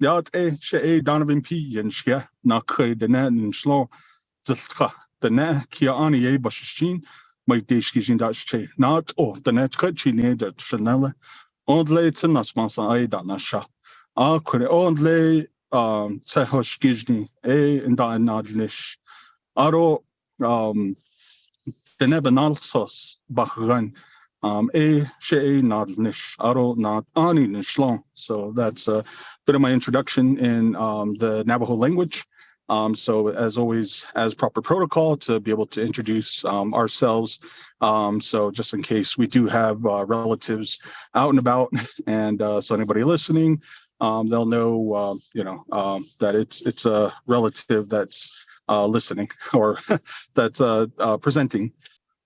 ja e se e danvin pijenske na kre den en slo ziltra den ne ki an e basjin mei deeski sinn dat tje naat och den net kretjiné dat chenelle onleitsen ass man an e dan ascha a kure onle se hoch gini e en da en nadlich aro den eben alsos bachrönn um, a she not nish aro not ani nishlon. So that's a bit of my introduction in um, the Navajo language. Um, so as always, as proper protocol to be able to introduce um, ourselves. Um, so just in case we do have uh, relatives out and about, and uh, so anybody listening, um, they'll know, uh, you know, um, that it's it's a relative that's uh, listening or that's uh, uh, presenting.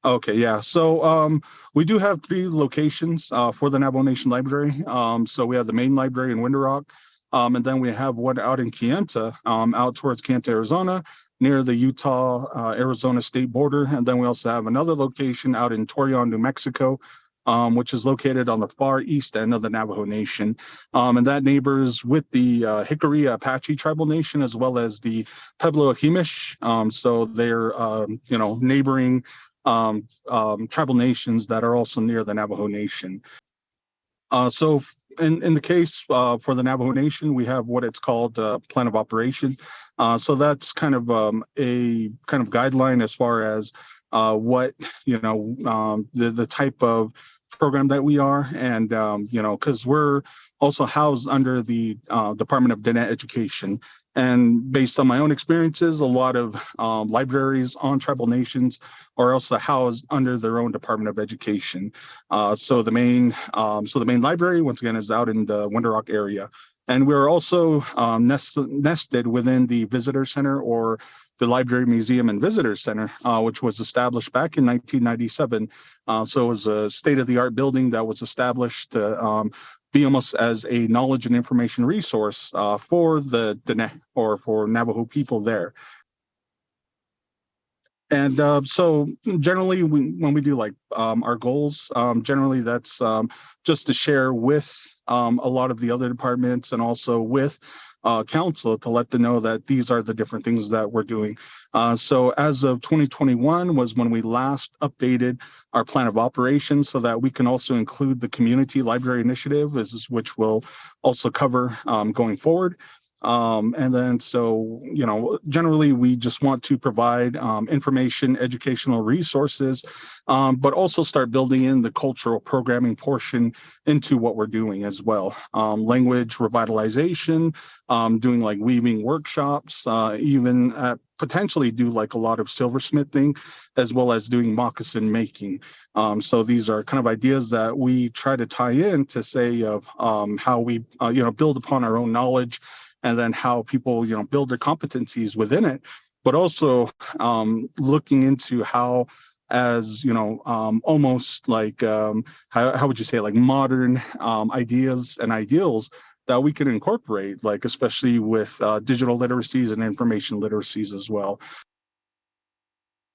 Okay, yeah. So um, we do have three locations uh, for the Navajo Nation Library. Um, so we have the main library in Window Rock, um, and then we have one out in Kayenta, um, out towards Kayenta, Arizona, near the Utah uh, Arizona state border. And then we also have another location out in Torreon, New Mexico, um, which is located on the far east end of the Navajo Nation. Um, and that neighbors with the uh, Jicarilla Apache Tribal Nation as well as the Pueblo Akimish. Um, so they're, um, you know, neighboring um, um, tribal nations that are also near the Navajo Nation. Uh, so in, in the case uh, for the Navajo Nation, we have what it's called uh, plan of operation. Uh, so that's kind of um, a kind of guideline as far as uh, what, you know, um, the, the type of program that we are. And, um, you know, because we're also housed under the uh, Department of Diné Education. And based on my own experiences, a lot of um, libraries on tribal nations are also housed under their own Department of Education. Uh, so the main, um, so the main library once again is out in the Window Rock area, and we're also um, nest, nested within the Visitor Center or the Library Museum and Visitor Center, uh, which was established back in 1997. Uh, so it was a state-of-the-art building that was established to um, be almost as a knowledge and information resource uh, for the Dene or for Navajo people there. And uh, so generally we, when we do like um, our goals, um, generally that's um, just to share with um, a lot of the other departments and also with uh, council to let them know that these are the different things that we're doing. Uh, so as of 2021 was when we last updated our plan of operations so that we can also include the community library initiative, which will also cover um, going forward. Um, and then so, you know, generally we just want to provide um, information, educational resources, um, but also start building in the cultural programming portion into what we're doing as well. Um, language revitalization, um, doing like weaving workshops, uh, even at potentially do like a lot of silversmithing as well as doing moccasin making. Um, so these are kind of ideas that we try to tie in to say of um, how we, uh, you know, build upon our own knowledge and then how people you know build their competencies within it but also um, looking into how as you know um, almost like um, how, how would you say like modern um, ideas and ideals that we can incorporate like especially with uh, digital literacies and information literacies as well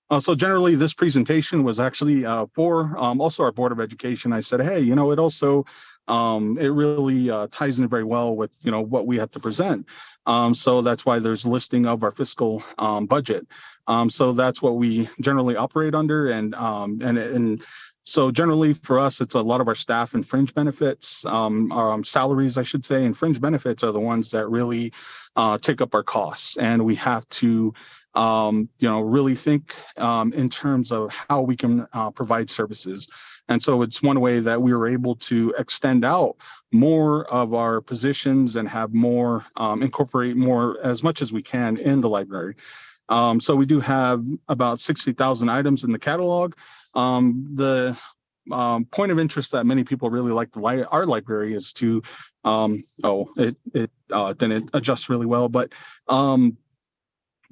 uh, so generally, this presentation was actually uh, for um, also our Board of Education. I said, hey, you know, it also um, it really uh, ties in very well with you know what we have to present. Um, so that's why there's listing of our fiscal um, budget. Um, so that's what we generally operate under, and um, and and so generally for us, it's a lot of our staff and fringe benefits, um, um, salaries, I should say, and fringe benefits are the ones that really uh, take up our costs, and we have to um, you know, really think um, in terms of how we can uh, provide services. And so it's one way that we were able to extend out more of our positions and have more, um, incorporate more as much as we can in the library. Um, so we do have about 60,000 items in the catalog. Um, the um, point of interest that many people really like the li our library is to, um, oh, it, it uh, didn't adjust really well, but um,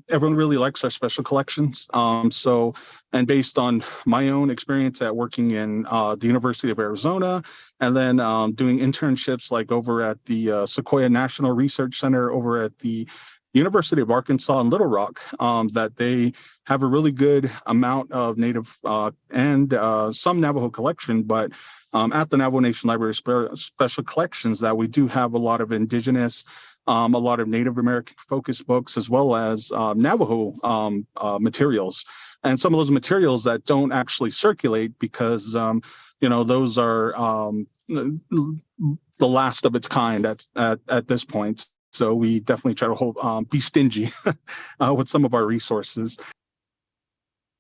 everyone really likes our special collections. Um, so, and based on my own experience at working in uh, the University of Arizona, and then um, doing internships like over at the uh, Sequoyah National Research Center over at the University of Arkansas in Little Rock, um, that they have a really good amount of Native uh, and uh, some Navajo collection, but um, at the Navajo Nation Library Special Collections that we do have a lot of indigenous um, a lot of Native American focused books, as well as um, Navajo um, uh, materials. And some of those materials that don't actually circulate because, um, you know, those are um, the last of its kind at, at, at this point. So we definitely try to hold, um, be stingy uh, with some of our resources.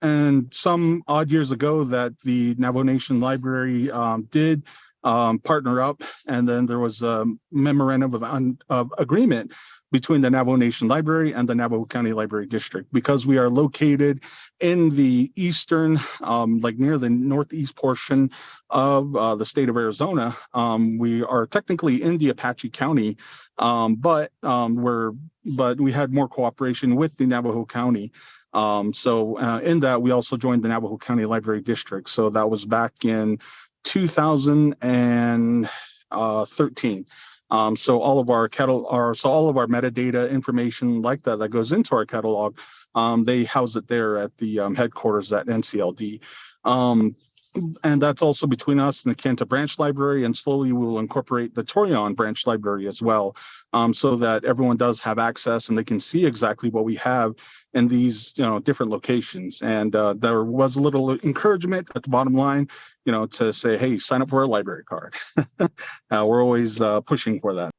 And some odd years ago that the Navajo Nation Library um, did um, partner up, and then there was a memorandum of, of agreement between the Navajo Nation Library and the Navajo County Library District because we are located in the eastern, um, like near the northeast portion of uh, the state of Arizona. Um, we are technically in the Apache County, um, but um, we're but we had more cooperation with the Navajo County. Um, so uh, in that, we also joined the Navajo County Library District. So that was back in 2013. Um, so all of our catalog, our, so all of our metadata information like that that goes into our catalog, um, they house it there at the um, headquarters at NCLD. And that's also between us and the Kayenta branch library and slowly we'll incorporate the Torreon branch library as well um, so that everyone does have access and they can see exactly what we have in these you know different locations. And uh, there was a little encouragement at the bottom line you know to say hey sign up for a library card. Uh, we're always uh, pushing for that.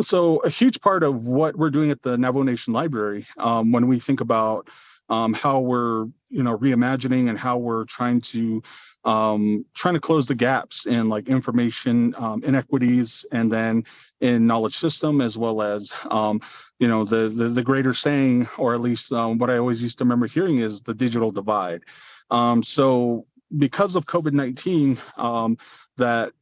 So a huge part of what we're doing at the Navajo Nation Library um, when we think about um, how we're you know reimagining and how we're trying to um, trying to close the gaps in like information um, inequities and then in knowledge system as well as um, you know the, the, the greater saying or at least um, what I always used to remember hearing is the digital divide. Um, so because of COVID-19 um, that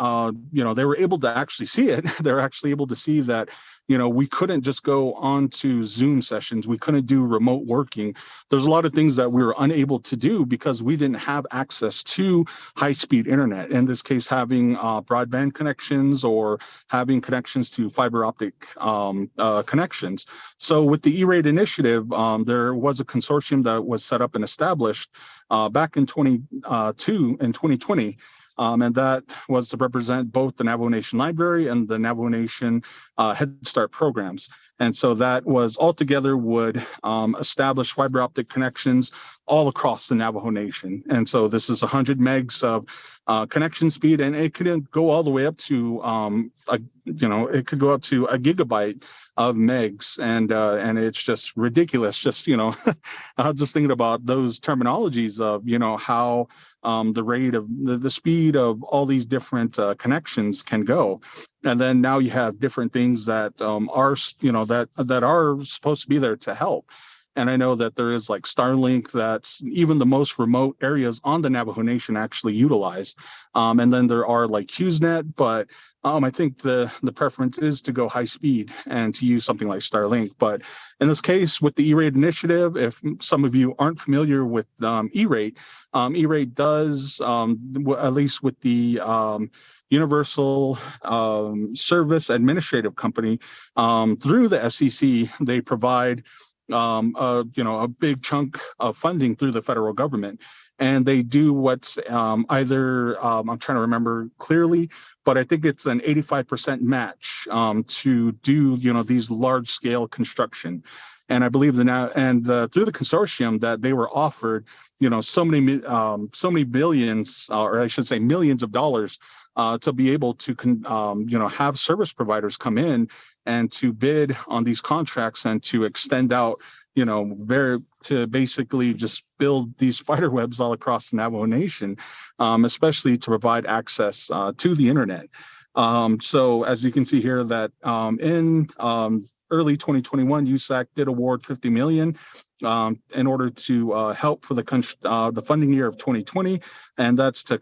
uh, you know they were able to actually see it they're actually able to see that you know, we couldn't just go on to Zoom sessions. We couldn't do remote working. There's a lot of things that we were unable to do because we didn't have access to high speed internet. In this case, having uh, broadband connections or having connections to fiber optic um, uh, connections. So with the E-rate initiative, um, there was a consortium that was set up and established uh, back in 22 uh, in 2020 um, and that was to represent both the Navajo Nation Library and the Navajo Nation uh, Head Start programs. And so that was altogether would um, establish fiber optic connections all across the Navajo Nation. And so this is 100 megs of uh, connection speed, and it could go all the way up to, um, a, you know, it could go up to a gigabyte of megs, and uh, and it's just ridiculous. Just you know, just thinking about those terminologies of you know how um, the rate of the, the, speed of all these different uh, connections can go and then now you have different things that um, are you know that that are supposed to be there to help and I know that there is like Starlink that's even the most remote areas on the Navajo Nation actually utilize. Um, and then there are like HughesNet, but um, I think the, the preference is to go high speed and to use something like Starlink. But in this case, with the E-rate initiative, if some of you aren't familiar with um, E-rate, um, E-rate does, um, at least with the um, Universal um, Service Administrative Company, um, through the FCC, they provide um, a, you know, a big chunk of funding through the federal government. And they do what's um, either, um, I'm trying to remember clearly, but I think it's an 85% match um, to do, you know, these large scale construction. And I believe that now, and through the consortium that they were offered, you know, so many, um, so many billions, uh, or I should say millions of dollars uh, to be able to, um, you know, have service providers come in and to bid on these contracts and to extend out, you know, very to basically just build these spider webs all across the Navajo Nation, um, especially to provide access uh, to the internet. Um, so as you can see here that um, in um, early 2021, USAC did award 50 million um, in order to uh, help for the, uh, the funding year of 2020, and that's to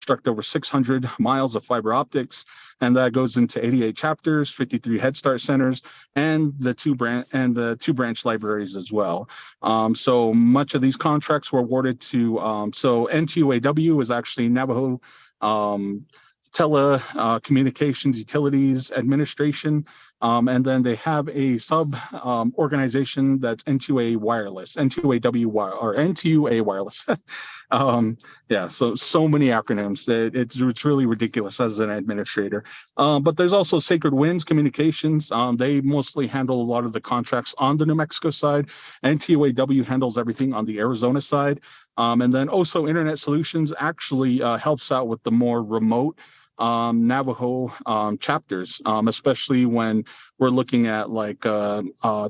construct over 600 miles of fiber optics, and that goes into 88 chapters, 53 Head Start centers, and the two branch and the two branch libraries as well. Um, so much of these contracts were awarded to. Um, so NTUAW is actually Navajo. Um, telecommunications utilities administration um, and then they have a sub um, organization that's NTUA Wireless, NTUAW or NTUA Wireless. um, yeah, so so many acronyms. It, it's it's really ridiculous as an administrator. Um, but there's also Sacred Winds Communications. Um, they mostly handle a lot of the contracts on the New Mexico side. NTUAW handles everything on the Arizona side. Um, and then also Internet Solutions actually uh, helps out with the more remote um, Navajo um, chapters, um, especially when we're looking at like uh, uh,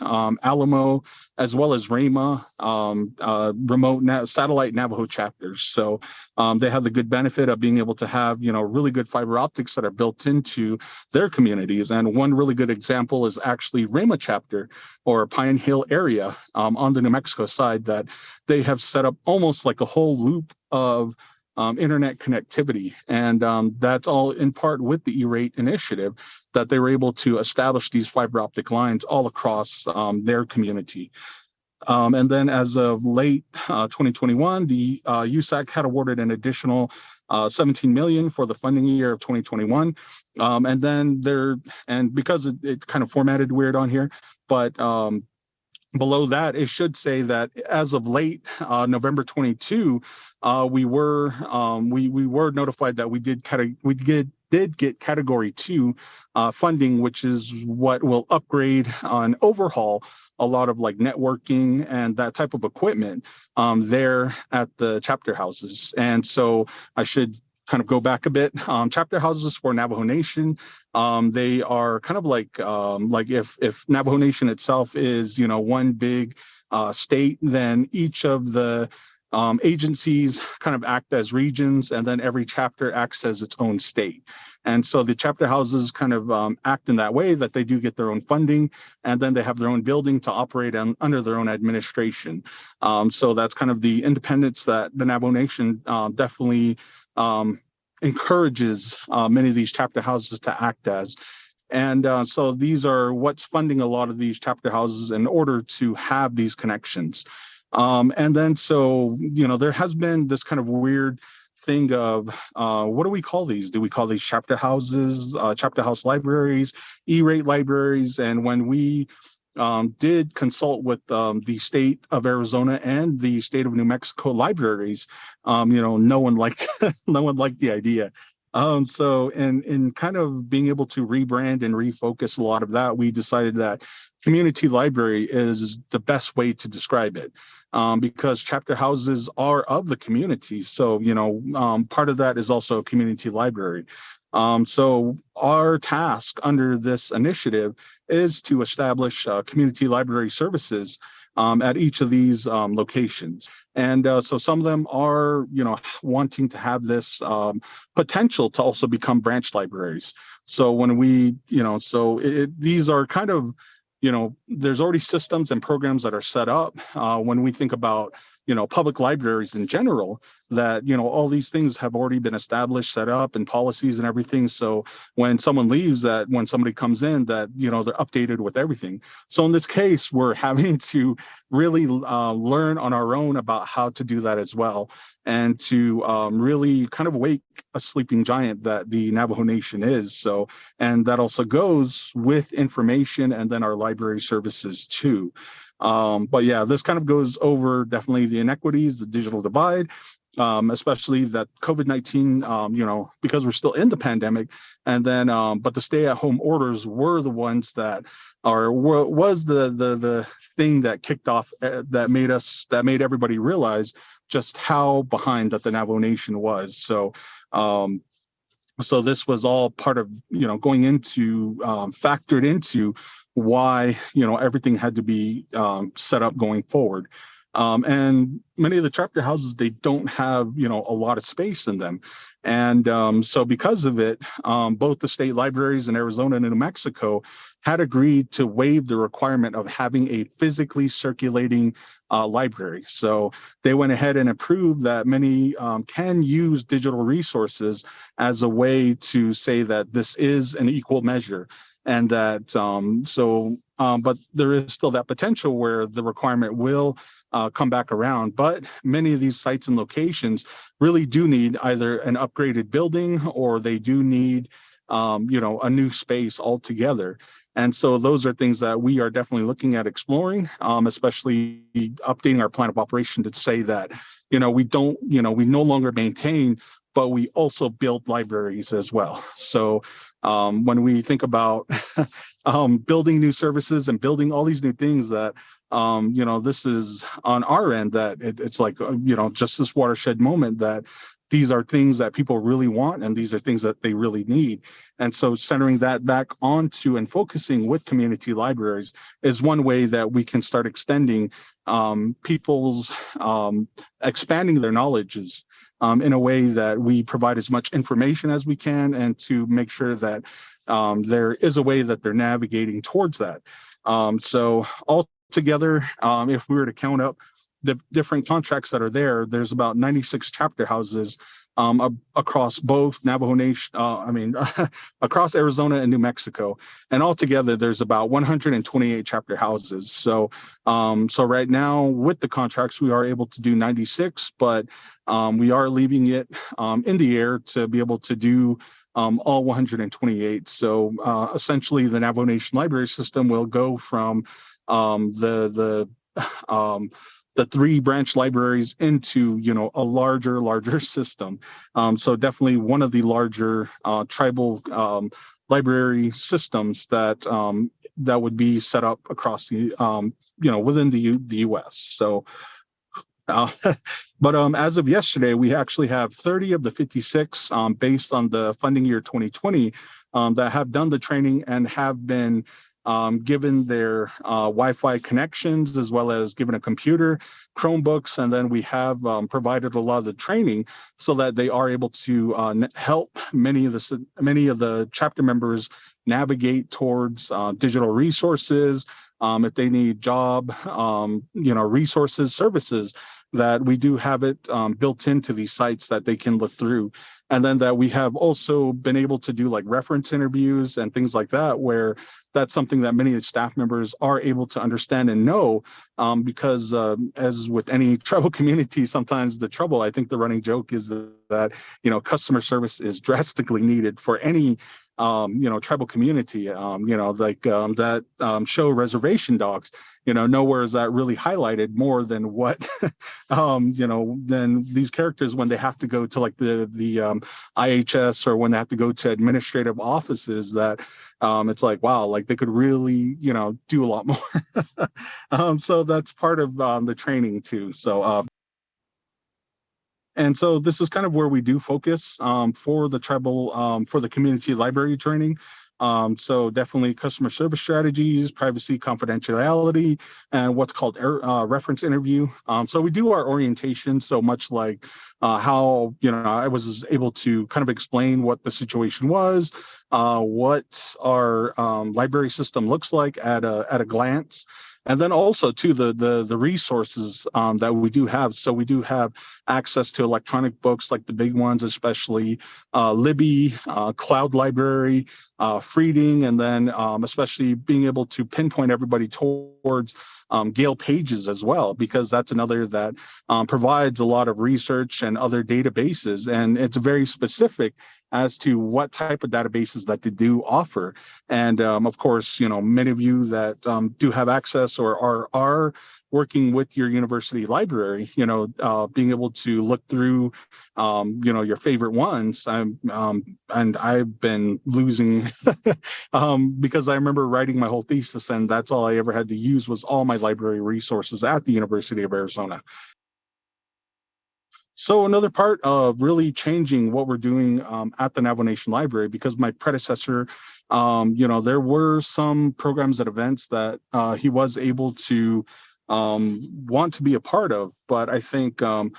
um, Alamo, as well as Ramah, um, uh, remote satellite Navajo chapters. So um, they have the good benefit of being able to have, you know, really good fiber optics that are built into their communities. And one really good example is actually Ramah chapter or Pine Hill area on the New Mexico side that they have set up almost like a whole loop of um, internet connectivity. And um, that's all in part with the E-rate initiative that they were able to establish these fiber optic lines all across um, their community. Um, and then as of late uh, 2021, the uh, USAC had awarded an additional uh, 17 million for the funding year of 2021. Um, and then there, and because it, it, kind of formatted weird on here, but um, below that, it should say that as of late uh, November 22, uh, we were um, we we were notified that we did cate- we did did get Category Two uh, funding, which is what will upgrade and overhaul a lot of like networking and that type of equipment um, there at the chapter houses. And so I should kind of go back a bit. Um, chapter houses for Navajo Nation, um, they are kind of like um, like if if Navajo Nation itself is you know one big uh, state, then each of the um, agencies kind of act as regions, and then every chapter acts as its own state. And so the chapter houses kind of um, act in that way that they do get their own funding, and then they have their own building to operate on, under their own administration. Um, so that's kind of the independence that the Navajo Nation uh, definitely um, encourages uh, many of these chapter houses to act as. And uh, so these are what's funding a lot of these chapter houses in order to have these connections. Um, and then so, you know, there has been this kind of weird thing of uh, what do we call these? Do we call these chapter houses, uh, chapter house libraries, E-rate libraries? And when we um, did consult with um, the state of Arizona and the state of New Mexico libraries. Um, you know, no one liked no one liked the idea. Um, so, in in kind of being able to rebrand and refocus a lot of that, we decided that community library is the best way to describe it. Um, because chapter houses are of the community. So, you know, um, part of that is also a community library. Um, so our task under this initiative is to establish uh, community library services um, at each of these um, locations. And uh, so some of them are, you know, wanting to have this um, potential to also become branch libraries. So when we, you know, so it, these are kind of, you know, there's already systems and programs that are set up. Uh, when we think about you know public libraries in general that you know all these things have already been established set up and policies and everything. So when someone leaves that when somebody comes in that you know they're updated with everything. So in this case we're having to really uh, learn on our own about how to do that as well and to um, really kind of wake a sleeping giant that the navajo nation is. So and that also goes with information and then our library services too um, but yeah, this kind of goes over definitely the inequities, the digital divide, um, especially that COVID 19, um, you know, because we're still in the pandemic. And then, um, but the stay at home orders were the ones that are, was the, the, the thing that kicked off, uh, that made us, that made everybody realize just how behind that the Navajo Nation was. So, um, so this was all part of, you know, going into, um, factored into why you know everything had to be um, set up going forward. Um, and many of the chapter houses they don't have you know a lot of space in them, and um, so because of it, um, both the state libraries in Arizona and New Mexico had agreed to waive the requirement of having a physically circulating uh, library. So they went ahead and approved that many um, can use digital resources as a way to say that this is an equal measure and that um, so um, but there is still that potential where the requirement will uh, come back around. But many of these sites and locations really do need either an upgraded building or they do need, um, you know, a new space altogether. And so those are things that we are definitely looking at exploring, um, especially updating our plan of operation to say that, you know, we don't, you know, we no longer maintain, but we also build libraries as well. So um, when we think about um, building new services and building all these new things that um, you know, this is on our end that it, it's like, uh, you know, just this watershed moment that these are things that people really want and these are things that they really need. And so centering that back onto and focusing with community libraries is one way that we can start extending um, people's um, expanding their knowledges um, in a way that we provide as much information as we can and to make sure that um, there is a way that they're navigating towards that. Um, so all together, um, if we were to count up the different contracts that are there, there's about 96 chapter houses um, across both Navajo Nation, uh, I mean, across Arizona and New Mexico. And altogether, there's about 128 chapter houses. So, um, so right now with the contracts, we are able to do 96, but um, we are leaving it um, in the air to be able to do um, all 128. So uh, essentially, the Navajo Nation library system will go from um, the the the three branch libraries into you know a larger larger system. Um, so definitely one of the larger uh, tribal um, library systems that um, that would be set up across the um, you know within the U the US so uh, but um, as of yesterday we actually have 30 of the 56 um, based on the funding year 2020 that have done the training and have been um, given their uh, Wi-Fi connections as well as given a computer, Chromebooks, and then we have um, provided a lot of the training so that they are able to uh, help many of the many of the chapter members navigate towards uh, digital resources. Um, if they need job, um, you know, resources, services, that we do have it um, built into these sites that they can look through and then that we have also been able to do like reference interviews and things like that where that's something that many of staff members are able to understand and know um, because uh, as with any tribal community sometimes the trouble i think the running joke is that you know customer service is drastically needed for any um, you know, tribal community, um, you know, like um, that um, show Reservation Dogs, you know, nowhere is that really highlighted more than what, um, you know, than these characters when they have to go to like the the um, IHS or when they have to go to administrative offices that um, it's like, wow, like they could really, you know, do a lot more. um, so that's part of um, the training too. So uh, and so this is kind of where we do focus um, for the tribal, um, for the community library training. Um, so definitely customer service strategies, privacy, confidentiality, and what's called uh, reference interview. Um, so we do our orientation so much like uh, how, you know, I was able to kind of explain what the situation was, uh, what our um, library system looks like at a, at a glance, and then also to the the the resources um, that we do have. So we do have access to electronic books like the big ones, especially uh, Libby, uh, Cloud Library, uh, Freading, and then um, especially being able to pinpoint everybody towards um, Gale Pages as well, because that's another that um, provides a lot of research and other databases, and it's very specific as to what type of databases that they do offer. And um, of course, you know, many of you that um, do have access or are are working with your university library, you know, uh, being able to look through, um, you know, your favorite ones. I'm, um, and I've been losing um, because I remember writing my whole thesis, and that's all I ever had to use was all my library resources at the University of Arizona. So another part of really changing what we're doing um, at the Navajo Nation Library, because my predecessor, um, you know, there were some programs and events that uh, he was able to um, want to be a part of. But I think um,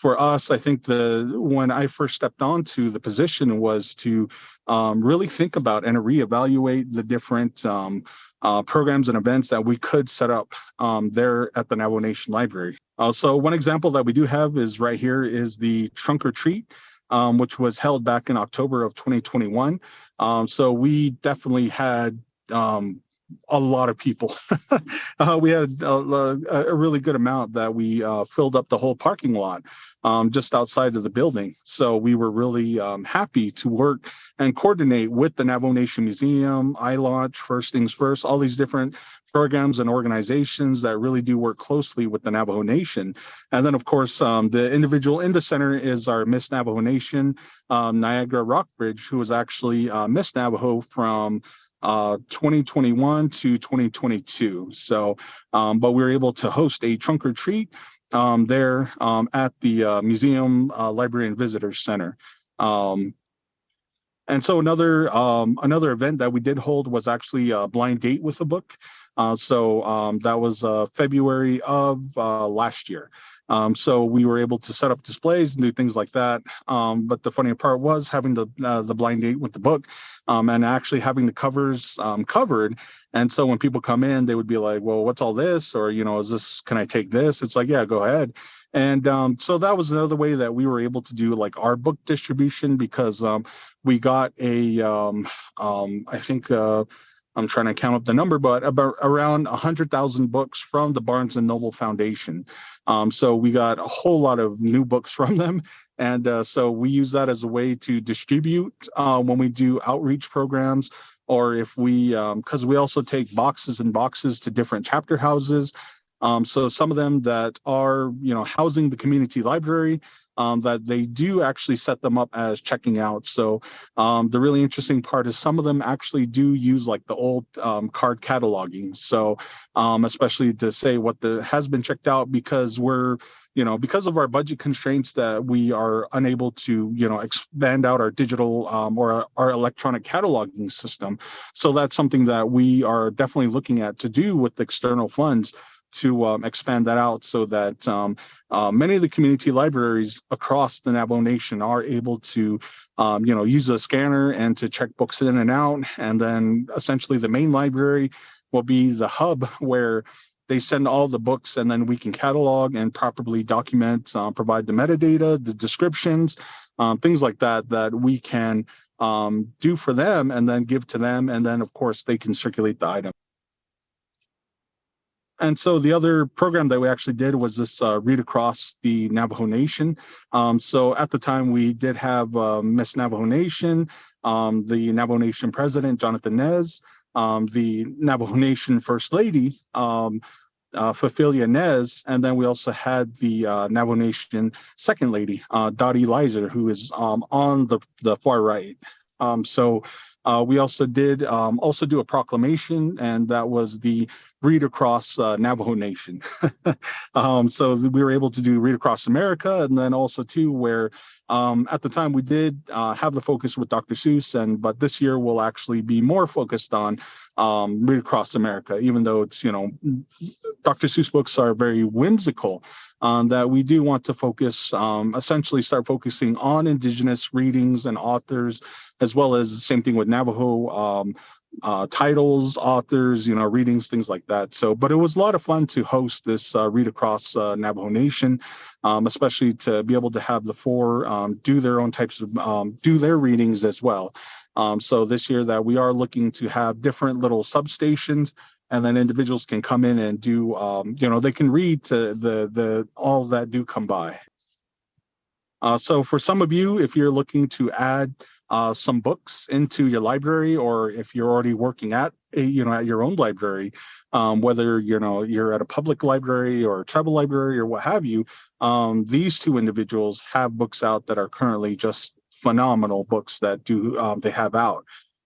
for us, I think the when I first stepped onto the position was to um, really think about and reevaluate the different um, uh, programs and events that we could set up um, there at the Navajo Nation Library. Uh, so one example that we do have is right here is the trunk or treat. Um, which was held back in October of 2021. Um, so we definitely had um, a lot of people. uh, we had a, a, really good amount that we uh, filled up the whole parking lot um, just outside of the building. So we were really um, happy to work and coordinate with the Navajo Nation Museum, iLaunch, First Things First, all these different programs and organizations that really do work closely with the Navajo Nation. And then, of course, um, the individual in the center is our Miss Navajo Nation, um, Niagara Rockbridge, who is actually uh, Miss Navajo from uh, 2021 to 2022. So, um, but we were able to host a trunk or treat um, there um, at the uh, Museum uh, Library and Visitors Center. Um, and so another um, another event that we did hold was actually a blind date with a book. Uh, so um, that was uh, February of last year. Um, so we were able to set up displays and do things like that. Um, but the funny part was having the uh, the blind date with the book um, and actually having the covers um, covered. And so when people come in, they would be like, "Well, what's all this?" Or you know, "Is this? Can I take this?" It's like, "Yeah, go ahead." And um, so that was another way that we were able to do like our book distribution because um, we got a I think. Uh, I'm trying to count up the number, but about around 100,000 books from the Barnes and Noble Foundation. Um, so we got a whole lot of new books from them. And uh, so we use that as a way to distribute uh, when we do outreach programs or if we, because um, we also take boxes and boxes to different chapter houses. Um, so some of them that are, you know, housing the community library, um, that they do actually set them up as checking out. So um, the really interesting part is some of them actually do use like the old um, card cataloging. So um, especially to say what the has been checked out because we're you know because of our budget constraints that we are unable to you know expand out our digital um, or our, our electronic cataloging system so that's something that we are definitely looking at to do with external funds to um, expand that out so that um, uh, many of the community libraries across the Navajo Nation are able to, um, you know, use a scanner and to check books in and out. And then essentially the main library will be the hub where they send all the books and then we can catalog and properly document, uh, provide the metadata, the descriptions, um, things like that, that we can um, do for them and then give to them. And then of course they can circulate the item. And so the other program that we actually did was this uh, read across the Navajo Nation. Um, so at the time we did have uh, Miss Navajo Nation, um, the Navajo Nation president, Jonathan Nez, um, the Navajo Nation First Lady, um, uh, Phefelia Nez, and then we also had the uh, Navajo Nation Second Lady, uh, Dottie Lizer, who is um, on the, the far right. Um, so uh, we also did um, also do a proclamation, and that was the read across uh, Navajo Nation. um, so we were able to do read across America, and then also too where um, at the time we did uh, have the focus with Dr. Seuss, and but this year we'll actually be more focused on um, read across America, even though it's you know Dr. Seuss books are very whimsical um, that we do want to focus, um, essentially start focusing on Indigenous readings and authors, as well as the same thing with Navajo um, uh, titles, authors, you know, readings, things like that. So, but it was a lot of fun to host this uh, read across uh, Navajo Nation, um, especially to be able to have the four um, do their own types of um, do their readings as well. Um, so this year that we are looking to have different little substations and then individuals can come in and do um, you know they can read to the the all that do come by uh, so for some of you if you're looking to add uh, some books into your library or if you're already working at a, you know at your own library um, whether you know you're at a public library or a tribal library or what have you um, these two individuals have books out that are currently just phenomenal books that do um, they have out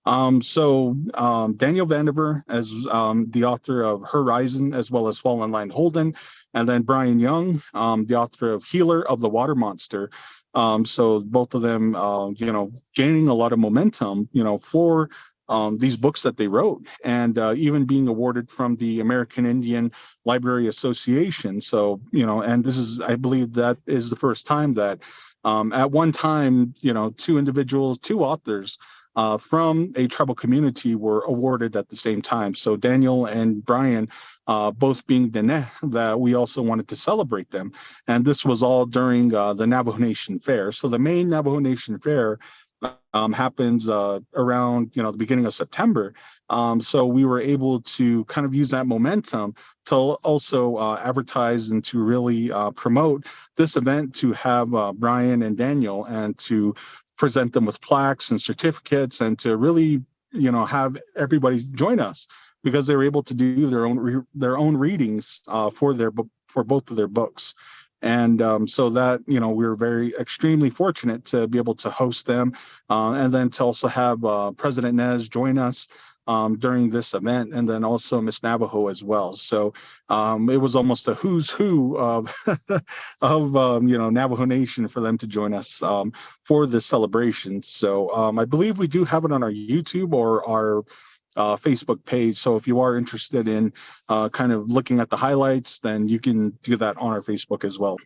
um, so um, Daniel Vandever as um, the author of Herizon as well as Fall in Line Holden, and then Brian Young, um, the author of Healer of the Water Monster. Um, so both of them, uh, you know, gaining a lot of momentum, you know, for um, these books that they wrote, and uh, even being awarded from the American Indian Library Association. So you know, and this is, I believe, that is the first time that um, at one time, you know, two individuals, two authors uh, from a tribal community were awarded at the same time. So Daniel and Brian, uh, both being Dene, that we also wanted to celebrate them. And this was all during uh, the Navajo Nation Fair. So the main Navajo Nation Fair um, happens uh, around you know the beginning of September. Um, so we were able to kind of use that momentum to also uh, advertise and to really uh, promote this event to have uh, Brian and Daniel and to present them with plaques and certificates and to really you know have everybody join us because they were able to do their own their own readings uh, for their for both of their books. And um, so that you know we are very extremely fortunate to be able to host them uh, and then to also have uh, president nez join us um, during this event and then also miss navajo as well so um, it was almost a who's who of of um, you know navajo nation for them to join us um, for this celebration so um, i believe we do have it on our youtube or our uh, Facebook page. So if you are interested in uh, kind of looking at the highlights, then you can do that on our Facebook as well.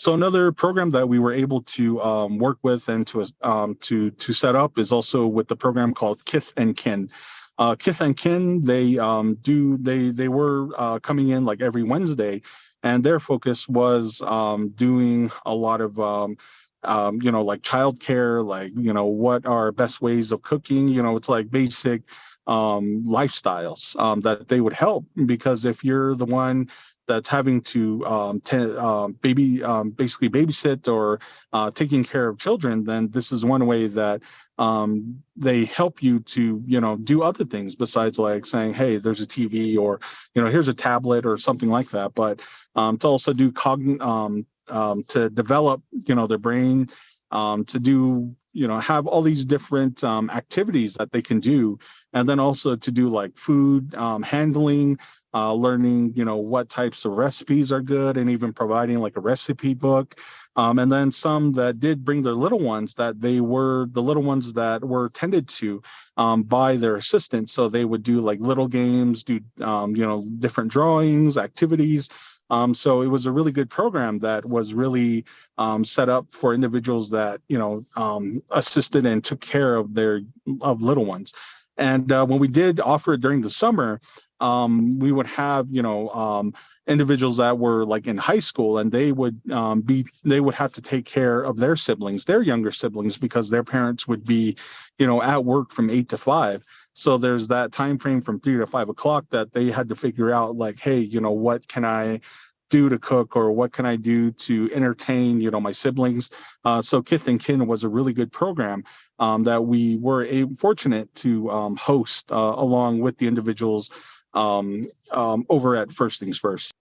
So another program that we were able to um, work with and to um, to to set up is also with the program called Kith and Kin. Uh, Kith and Kin, they um, do they they were uh, coming in like every Wednesday, and their focus was um, doing a lot of um, um, you know, like childcare, like, you know, what are best ways of cooking? You know, it's like basic lifestyles that they would help because if you're the one that's having to um, um, baby um, basically babysit or uh, taking care of children, then this is one way that um, they help you to you know do other things besides like saying hey there's a TV or you know here's a tablet or something like that, but um, to also do cogn um, um, to develop, you know, their brain, um, to do, you know, have all these different um, activities that they can do, and then also to do like food um, handling, uh, learning, you know, what types of recipes are good, and even providing like a recipe book. Um, and then some that did bring their little ones that they were the little ones that were tended to um, by their assistant So they would do like little games, do um, you know different drawings, activities, um, so it was a really good program that was really um, set up for individuals that you know um, assisted and took care of their of little ones. And uh, when we did offer it during the summer, um, we would have you know um, individuals that were like in high school and they would um, be they would have to take care of their siblings their younger siblings because their parents would be you know at work from eight to five so there's that time frame from three to five o'clock that they had to figure out like, hey, you know, what can I do to cook or what can I do to entertain, you know, my siblings. Uh, so Kith and Kin was a really good program um, that we were a, fortunate to um, host uh, along with the individuals um, um over at First Things First.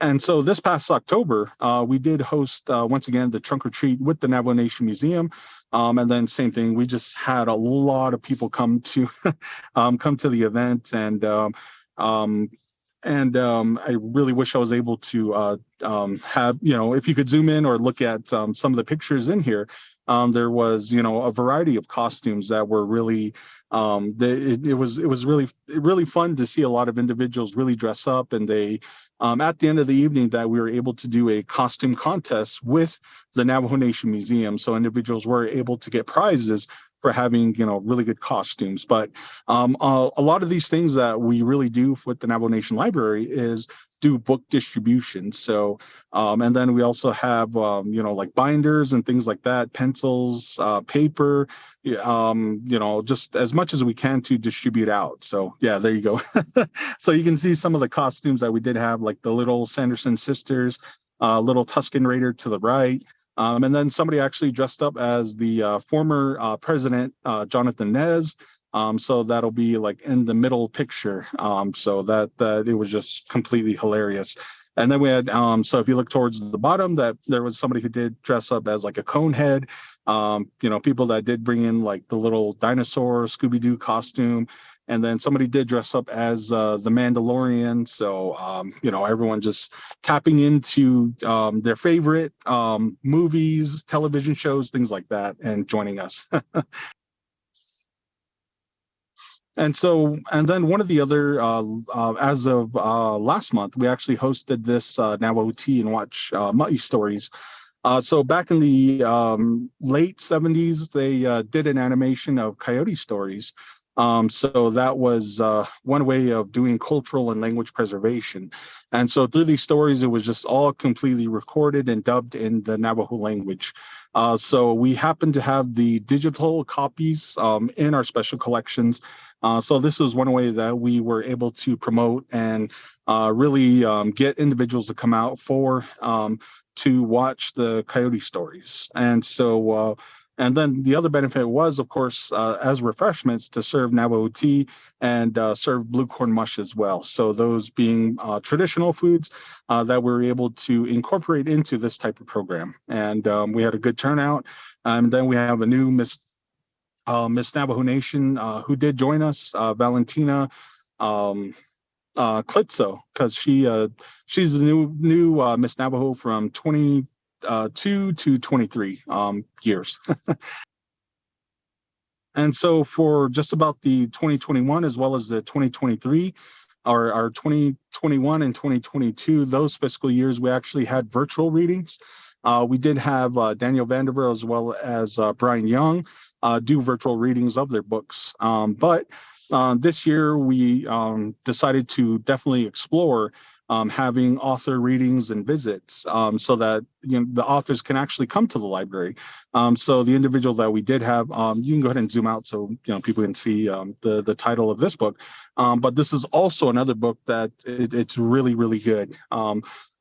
And so this past October, uh, we did host uh, once again the trunk or treat with the Navajo Nation Museum. Um, and then same thing, we just had a lot of people come to um, come to the event, and um, um and um, I really wish I was able to uh, um, have you know if you could zoom in or look at some of the pictures in here. there was you know a variety of costumes that were really um, it, it, was it was really really fun to see a lot of individuals really dress up and they um, at the end of the evening that we were able to do a costume contest with the Navajo Nation Museum. So individuals were able to get prizes for having you know really good costumes. But um, uh, a lot of these things that we really do with the Navajo Nation Library is do book distribution. So, um, and then we also have, um, you know, like binders and things like that, pencils, uh, paper, um, you know, just as much as we can to distribute out. So, yeah, there you go. so you can see some of the costumes that we did have, like the little Sanderson sisters, uh, little Tusken Raider to the right. Um, and then somebody actually dressed up as the uh, former uh, president, uh, Jonathan Nez. Um, so that'll be like in the middle picture. Um, so that that it was just completely hilarious. And then we had um, so if you look towards the bottom, that there was somebody who did dress up as like a cone head. Um, you know, people that did bring in like the little dinosaur Scooby Doo costume, and then somebody did dress up as uh, the Mandalorian. So um, you know, everyone just tapping into um, their favorite um, movies, television shows, things like that, and joining us. And so, and then one of the other, uh, uh, as of uh, last month, we actually hosted this uh, Navajo Tea and Watch uh, Ma'i Stories. Uh, so back in the um, late 70s, they uh, did an animation of coyote stories. Um, so that was uh, one way of doing cultural and language preservation. And so through these stories, it was just all completely recorded and dubbed in the Navajo language. Uh, so we happen to have the digital copies um, in our special collections. Uh, so this was one way that we were able to promote and uh, really um, get individuals to come out for um, to watch the coyote stories. And so uh, and then the other benefit was, of course, uh, as refreshments to serve Navajo tea and uh, serve blue corn mush as well. So those being uh, traditional foods uh, that we were able to incorporate into this type of program. And um, we had a good turnout. And then we have a new Miss uh, Miss Navajo Nation uh, who did join us, Valentina um, Clitso, because she she's the new new Miss Navajo from 20 uh, 2 to 23 um, years. and so for just about the 2021 as well as the 2023, our, our 2021 and 2022, those fiscal years, we actually had virtual readings. Uh, we did have uh, Daniel Vandever as well as uh, Brian Young uh, do virtual readings of their books. Um, but uh, this year we um, decided to definitely explore um, having author readings and visits um, so that you know the authors can actually come to the library. Um, so the individual that we did have, um, you can go ahead and zoom out so you know people can see um, the the title of this book. Um, but this is also another book that it, it's really really good.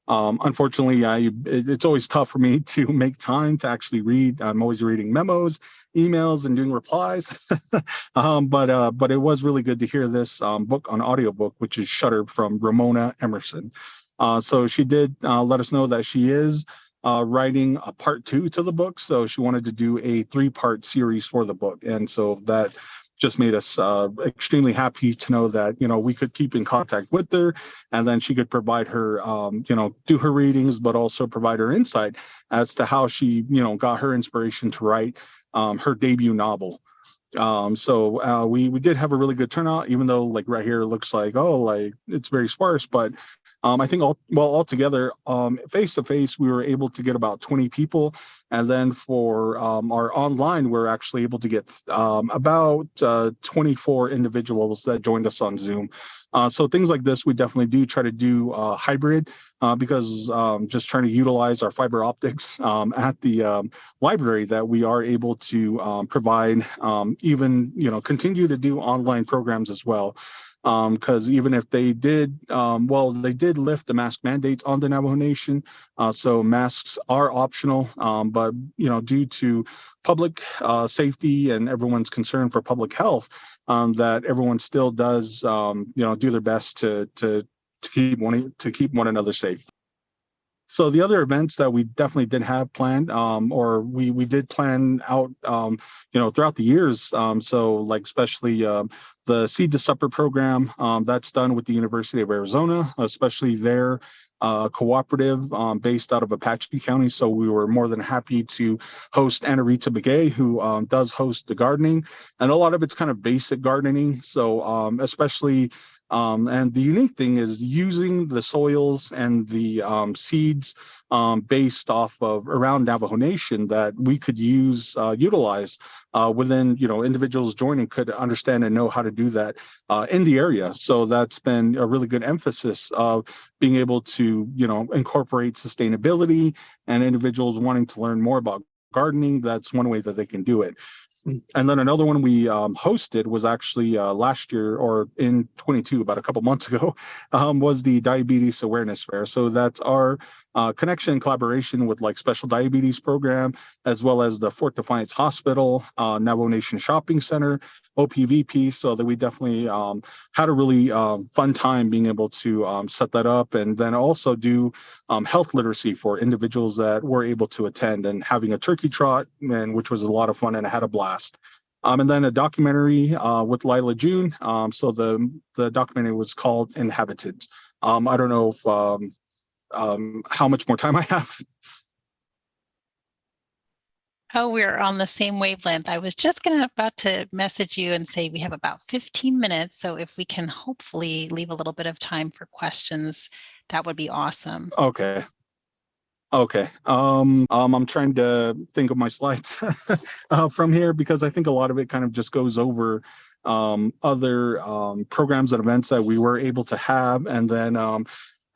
Um, unfortunately, I it's always tough for me to make time to actually read. I'm always reading memos, emails, and doing replies. um, but uh, but it was really good to hear this um, book on audiobook, which is Shutter from Ramona Emerson. Uh, so she did uh, let us know that she is uh, writing a part two to the book. So she wanted to do a three part series for the book. And so that just made us uh, extremely happy to know that you know we could keep in contact with her and then she could provide her um, you know do her readings but also provide her insight as to how she you know got her inspiration to write um, her debut novel. Um, so uh, we we did have a really good turnout even though like right here looks like oh like it's very sparse but um, I think all well altogether, face to face, we were able to get about 20 people, and then for um, our online, we're actually able to get um, about uh, 24 individuals that joined us on Zoom. Uh, so things like this, we definitely do try to do uh, hybrid uh, because um, just trying to utilize our fiber optics um, at the library that we are able to provide, even you know, continue to do online programs as well because um, even if they did, um, well, they did lift the mask mandates on the Navajo Nation, uh, so masks are optional. Um, but you know, due to public uh, safety and everyone's concern for public health, um, that everyone still does, um, you know, do their best to to to keep one to keep one another safe. So the other events that we definitely did have planned, um, or we we did plan out, um, you know, throughout the years. Um, so like especially um, the Seed to Supper program, um, that's done with the University of Arizona, especially their uh, cooperative um, based out of Apache County. So we were more than happy to host Anna Rita Begay, who does host the gardening, and a lot of it's kind of basic gardening. So especially um, and the unique thing is using the soils and the um, seeds um, based off of around Navajo Nation that we could use, uh, utilize uh, within, you know, individuals joining could understand and know how to do that uh, in the area. So that's been a really good emphasis of being able to, you know, incorporate sustainability and individuals wanting to learn more about gardening. That's one way that they can do it. And then another one we um, hosted was actually uh, last year or in 22, about a couple months ago, um, was the Diabetes Awareness Fair. So that's our uh, connection and collaboration with like Special Diabetes Program, as well as the Fort Defiance Hospital, uh, Navajo Nation Shopping Center, OPVP. So that we definitely um, had a really um, fun time being able to um, set that up and then also do um, health literacy for individuals that were able to attend and having a turkey trot, and which was a lot of fun and I had a blast. Um, and then a documentary uh, with Lyla June. Um, so the the documentary was called Inhabited. Um, I don't know if um, how much more time I have. Oh, we're on the same wavelength. I was just gonna about to message you and say we have about 15 minutes. So if we can hopefully leave a little bit of time for questions, that would be awesome. Okay. Okay. Um, um, I'm trying to think of my slides uh, from here because I think a lot of it kind of just goes over um, other um, programs and events that we were able to have, and then um,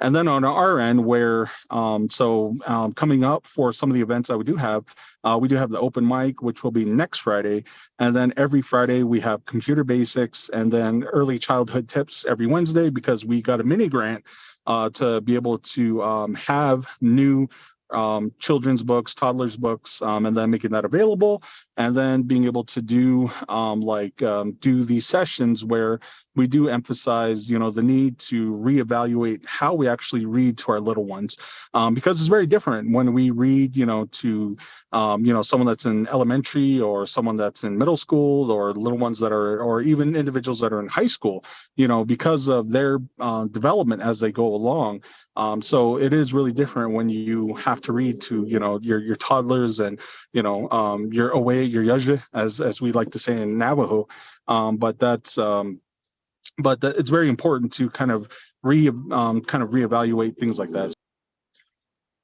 and then on our end, where um, so um, coming up for some of the events that we do have, uh, we do have the open mic, which will be next Friday, and then every Friday we have computer basics, and then early childhood tips every Wednesday because we got a mini grant uh, to be able to um, have new um, children's books, toddlers books, um, and then making that available, and then being able to do um, like um, do these sessions where we do emphasize, you know, the need to reevaluate how we actually read to our little ones, um, because it's very different when we read, you know, to um, you know someone that's in elementary or someone that's in middle school or little ones that are or even individuals that are in high school, you know, because of their uh, development as they go along. Um, so it is really different when you have to read to, you know, your your toddlers and, you know, um, your away, your yaja, as as we like to say in Navajo. Um, but that's um, but it's very important to kind of re um, kind of reevaluate things like that.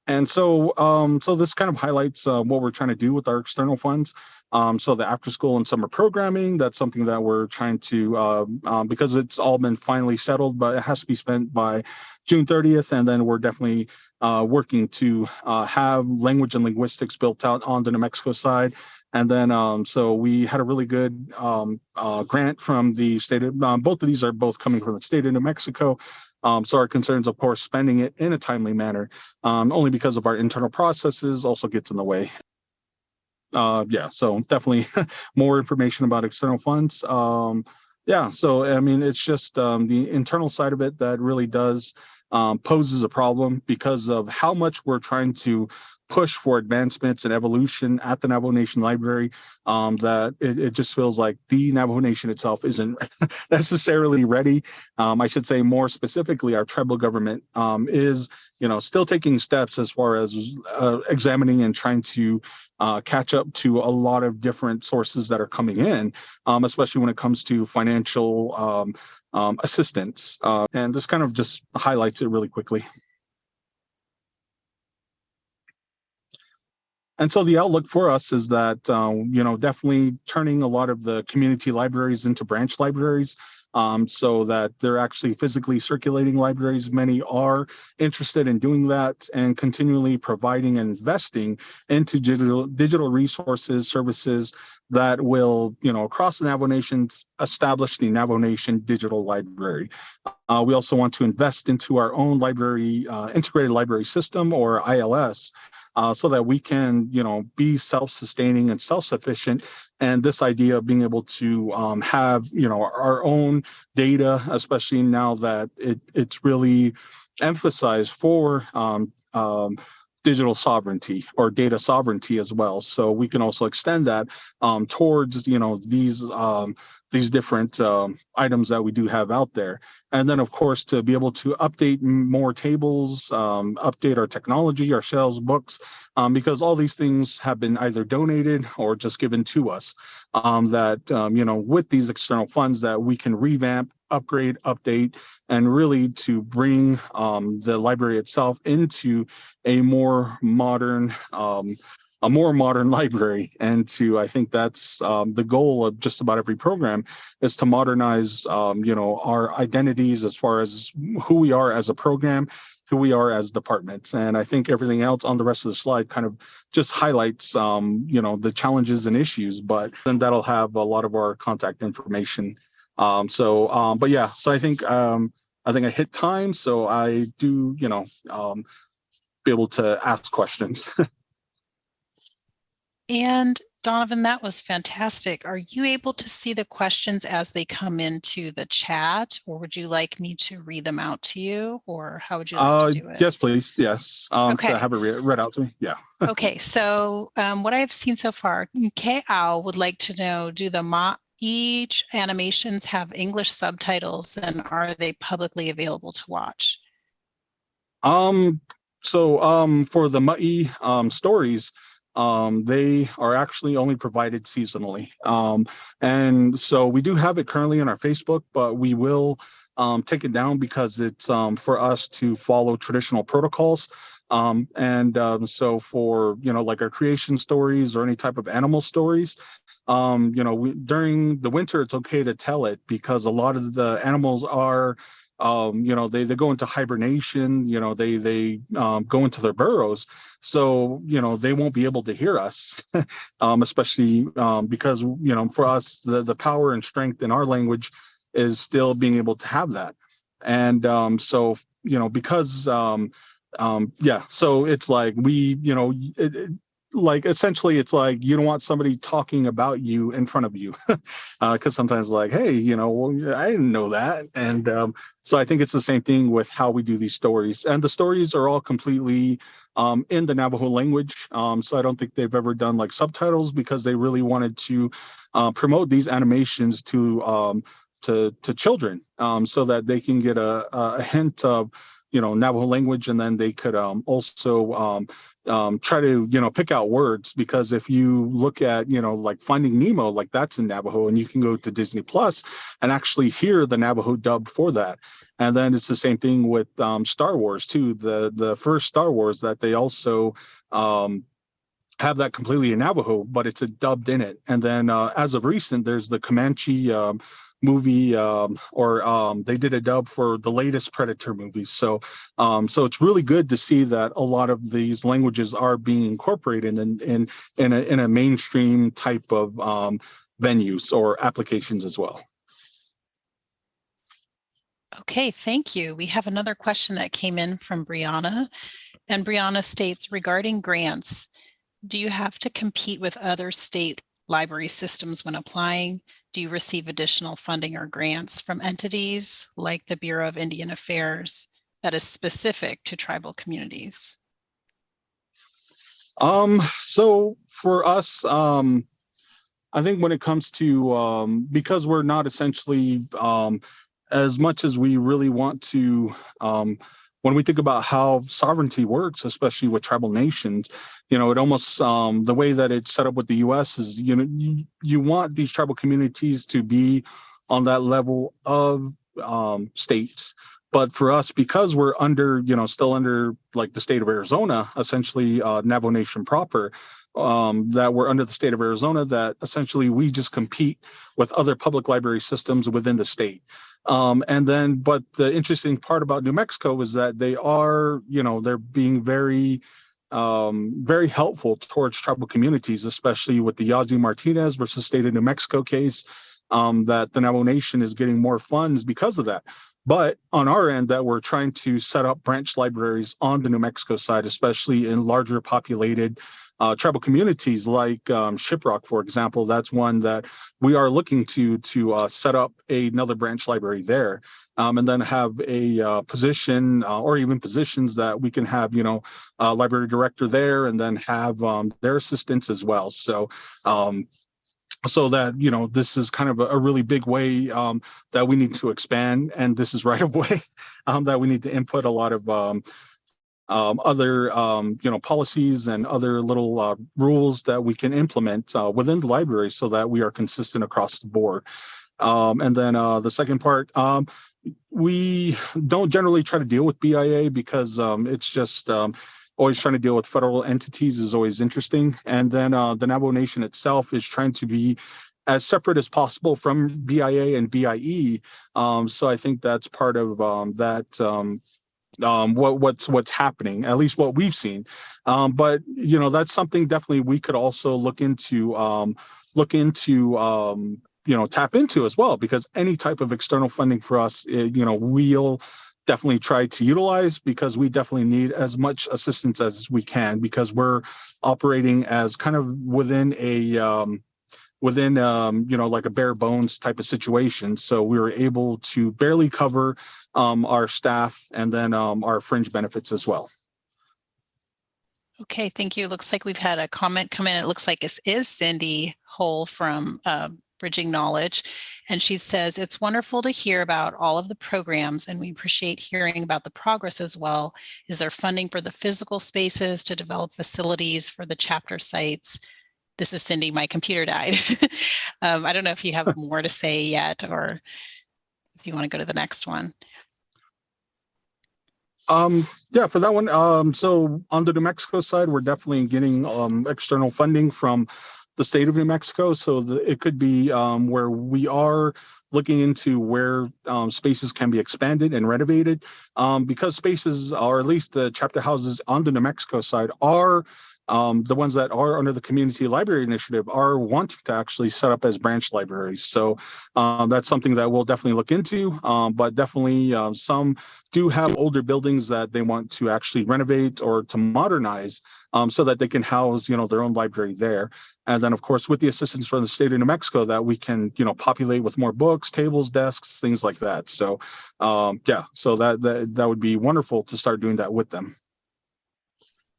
And so, um, so this kind of highlights uh, what we're trying to do with our external funds. Um, so the after school and summer programming, that's something that we're trying to, uh, um, because it's all been finally settled, but it has to be spent by June 30th. And then we're definitely uh, working to uh, have language and linguistics built out on the New Mexico side. And then, um, so we had a really good um, uh, grant from the state of, um, both of these are both coming from the state of New Mexico. Um, so our concerns, of course, spending it in a timely manner, um, only because of our internal processes also gets in the way. Uh, yeah, so definitely more information about external funds. Um, yeah, so I mean, it's just the internal side of it that really does um, poses a problem because of how much we're trying to push for advancements and evolution at the Navajo Nation Library um, that it, it, just feels like the Navajo Nation itself isn't necessarily ready. Um, I should say more specifically, our tribal government um, is, you know, still taking steps as far as uh, examining and trying to uh, catch up to a lot of different sources that are coming in, um, especially when it comes to financial um, assistance. Uh, and this kind of just highlights it really quickly. and so the outlook for us is that um, you know definitely turning a lot of the community libraries into branch libraries um, so that they're actually physically circulating libraries. Many are interested in doing that and continually providing and investing into digital digital resources services that will you know across the navajo nations establish the navajo nation digital library. Uh, we also want to invest into our own library uh, integrated library system or ils uh, so that we can, you know, be self-sustaining and self-sufficient. And this idea of being able to um, have, you know, our own data, especially now that it, it's really emphasized for um, um, digital sovereignty or data sovereignty as well. So we can also extend that um, towards, you know, these um, these different um, items that we do have out there. And then, of course, to be able to update more tables, um, update our technology, our shelves, books, um, because all these things have been either donated or just given to us. Um, that, um, you know, with these external funds that we can revamp, upgrade, update, and really to bring um, the library itself into a more modern a more modern library. And to i think that's um, the goal of just about every program is to modernize um, you know our identities as far as who we are as a program who we are as departments. And i think everything else on the rest of the slide kind of just highlights um, you know the challenges and issues but then that'll have a lot of our contact information. Um, so um, but yeah so i think um, i think i hit time so i do you know be able to ask questions And Donovan, that was fantastic. Are you able to see the questions as they come into the chat or would you like me to read them out to you or how would you like uh, to do it? Yes, please. Yes. Um, okay. So have it read, read out to me. Yeah. okay. So um, what I've seen so far, Kao would like to know, do the Ma each animations have English subtitles and are they publicly available to watch? Um, so um, for the Ma'i um, stories, um, they are actually only provided seasonally. Um, and so we do have it currently on our Facebook, but we will um, take it down because it's um, for us to follow traditional protocols. Um, and um, so for, you know, like our creation stories or any type of animal stories, you know, we, during the winter, it's okay to tell it because a lot of the animals are, um, you know, they, they go into hibernation, you know, they, they um, go into their burrows. So, you know, they won't be able to hear us, um, especially um, because, you know, for us, the, the power and strength in our language is still being able to have that. And um, so, you know, because um, um yeah so it's like we you know it, like essentially it's like you don't want somebody talking about you in front of you because uh, sometimes like hey you know well, i didn't know that. And um, so i think it's the same thing with how we do these stories. And the stories are all completely um, in the navajo language um, so i don't think they've ever done like subtitles because they really wanted to uh, promote these animations to um, to to children um, so that they can get a, a hint of you know Navajo language, and then they could um, also um, um, try to you know pick out words because if you look at you know like Finding Nemo, like that's in Navajo, and you can go to Disney Plus and actually hear the Navajo dub for that. And then it's the same thing with um, Star Wars too. The the first Star Wars that they also um, have that completely in Navajo, but it's a dubbed in it. And then uh, as of recent, there's the Comanche um, movie um, or um, they did a dub for the latest predator movies so um, so it's really good to see that a lot of these languages are being incorporated in in in a, in a mainstream type of um, venues or applications as well. Okay thank you. We have another question that came in from brianna and brianna states regarding grants do you have to compete with other state library systems when applying do you receive additional funding or grants from entities like the Bureau of Indian Affairs that is specific to tribal communities? Um, so for us, um, I think when it comes to, um, because we're not essentially, um, as much as we really want to um, when we think about how sovereignty works, especially with tribal nations, you know, it almost um, the way that it's set up with the U.S. is, you know, you, you want these tribal communities to be on that level of um, states. But for us, because we're under, you know, still under like the state of Arizona, essentially uh, Navajo Nation proper, um, that we're under the state of Arizona, that essentially we just compete with other public library systems within the state. Um, and then, but the interesting part about New Mexico is that they are, you know, they're being very, um, very helpful towards tribal communities, especially with the Yazzie Martinez versus State of New Mexico case. Um, that the Navajo Nation is getting more funds because of that. But on our end, that we're trying to set up branch libraries on the New Mexico side, especially in larger populated uh, tribal communities like um, Shiprock, for example, that's one that we are looking to to uh, set up a, another branch library there, um, and then have a uh, position uh, or even positions that we can have, you know, a library director there, and then have um, their assistants as well. So. Um, so that you know this is kind of a, a really big way um, that we need to expand and this is right away um, that we need to input a lot of um, um, other um, you know policies and other little uh, rules that we can implement uh, within the library so that we are consistent across the board. Um, and then uh, the second part, um, we don't generally try to deal with BIA because um, it's just um, always trying to deal with federal entities is always interesting. And then uh, the Navajo Nation itself is trying to be as separate as possible from BIA and BIE. Um, so I think that's part of um, that um, um, what what's what's happening, at least what we've seen. Um, but you know, that's something definitely we could also look into um, look into um, you know tap into as well because any type of external funding for us, it, eh, you know, we'll definitely try to utilize because we definitely need as much assistance as we can because we're operating as kind of within a um, within um, you know like a bare bones type of situation so we were able to barely cover um, our staff and then um, our fringe benefits as well. Okay thank you. Looks like we've had a comment come in. It looks like this is cindy Hole from uh, bridging knowledge and she says it's wonderful to hear about all of the programs and we appreciate hearing about the progress as well. Is there funding for the physical spaces to develop facilities for the chapter sites? This is Cindy, my computer died. um, I don't know if you have more to say yet or if you want to go to the next one. Um, yeah, for that one. Um, so on the New Mexico side, we're definitely getting um, external funding from the state of New Mexico. So the, it could be um, where we are looking into where um, spaces can be expanded and renovated um, because spaces, or at least the chapter houses on the New Mexico side, are um, the ones that are under the community library initiative are wanting to actually set up as branch libraries. So um, that's something that we'll definitely look into, um, but definitely uh, some do have older buildings that they want to actually renovate or to modernize um, so that they can house, you know, their own library there. And then of course, with the assistance from the state of New Mexico that we can, you know, populate with more books, tables, desks, things like that. So yeah, so that, that, that would be wonderful to start doing that with them.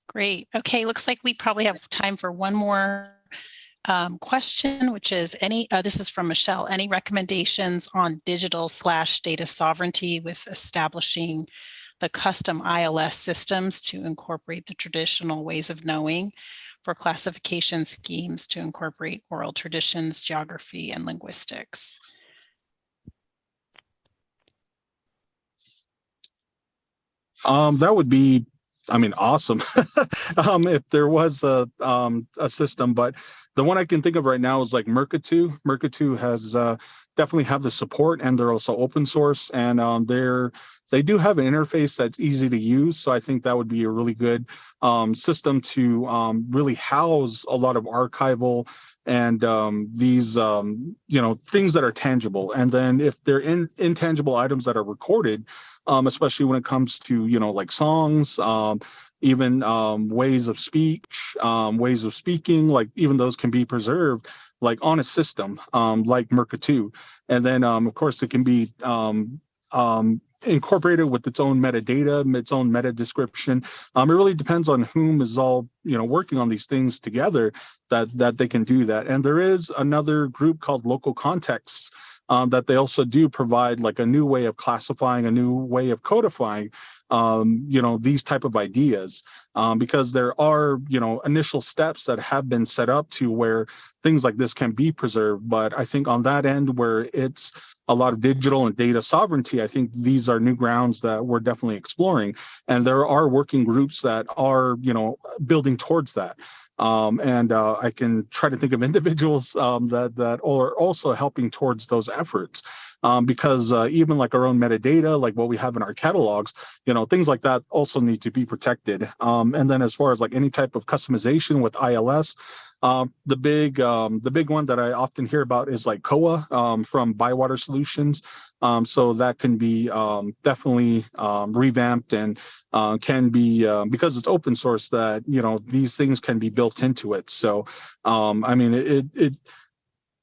Great. Okay, looks like we probably have time for one more um, question, which is any, uh, this is from Michelle, any recommendations on digital slash data sovereignty with establishing the custom ILS systems to incorporate the traditional ways of knowing for classification schemes to incorporate oral traditions, geography, and linguistics? Um, that would be I mean, awesome. um, if there was a um, a system, but the one I can think of right now is like Mukurtu. Mukurtu has uh, definitely have the support, and they're also open source, and um, they're they do have an interface that's easy to use. So I think that would be a really good um, system to um, really house a lot of archival and um, these um, you know things that are tangible. And then if they're in intangible items that are recorded um, especially when it comes to you know like songs um, even um, ways of speech um, ways of speaking like even those can be preserved like on a system like Mukurtu. And then of course it can be incorporated with its own metadata, its own meta description. Um, it really depends on whom is all you know working on these things together that that they can do that. And there is another group called Local Contexts um, that they also do provide like a new way of classifying, a new way of codifying, um, you know, these type of ideas, um, because there are, you know, initial steps that have been set up to where things like this can be preserved. But I think on that end where it's a lot of digital and data sovereignty, I think these are new grounds that we're definitely exploring. And there are working groups that are, you know, building towards that. Um, and uh, I can try to think of individuals um, that that are also helping towards those efforts. Um, because uh, even like our own metadata, like what we have in our catalogs, you know, things like that also need to be protected. Um, and then as far as like any type of customization with ILS, um, the big um, the big one that I often hear about is like Koha um, from Bywater Solutions. Um, so that can be um, definitely um, revamped and uh, can be uh, because it's open source that you know these things can be built into it. So I mean it it.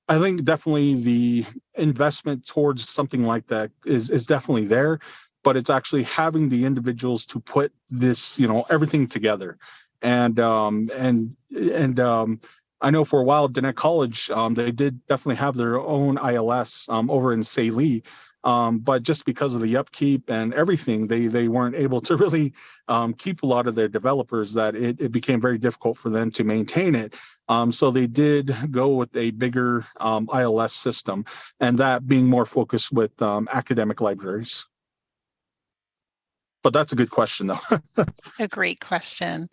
I think definitely the investment towards something like that is is definitely there, but it's actually having the individuals to put this you know everything together and um, and and um, I know for a while, Diné College, um, they did definitely have their own ILS um, over in Tsaile. Um, but just because of the upkeep and everything, they they weren't able to really um, keep a lot of their developers. That it, it became very difficult for them to maintain it. Um, so they did go with a bigger um, ILS system, and that being more focused with um, academic libraries. But that's a good question, though. a great question.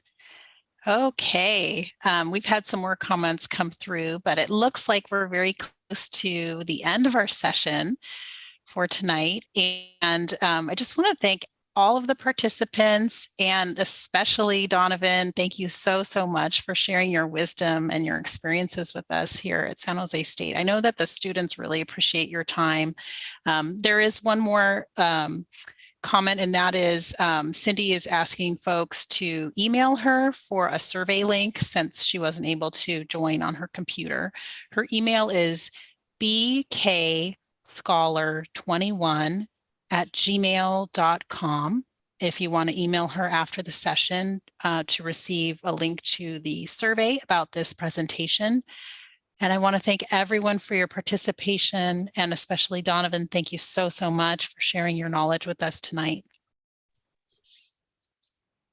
Okay, um, we've had some more comments come through, but it looks like we're very close to the end of our session for tonight. And um, I just want to thank all of the participants and especially Donovan, thank you so, so much for sharing your wisdom and your experiences with us here at San Jose State. I know that the students really appreciate your time. Um, there is one more um, comment, and that is um, Cindy is asking folks to email her for a survey link since she wasn't able to join on her computer. Her email is bkscholar21 at gmail.com if you want to email her after the session uh, to receive a link to the survey about this presentation. And I want to thank everyone for your participation and especially Donovan, thank you so, so much for sharing your knowledge with us tonight.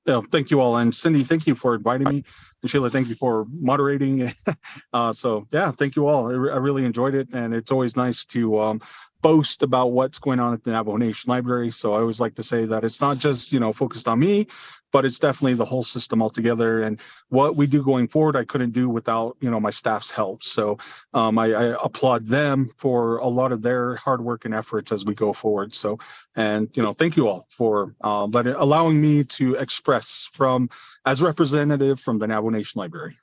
Yeah, thank you all. And Cindy, thank you for inviting me. And Sheila, thank you for moderating. uh, so yeah, thank you all. I, I, really enjoyed it. And it's always nice to um, boast about what's going on at the Navajo Nation Library. So I always like to say that it's not just, you know, focused on me, but it's definitely the whole system altogether. And what we do going forward, I couldn't do without, you know, my staff's help. So um, I, I applaud them for a lot of their hard work and efforts as we go forward. So, and, you know, thank you all for uh, letting, allowing me to express from as representative from the Navajo Nation Library.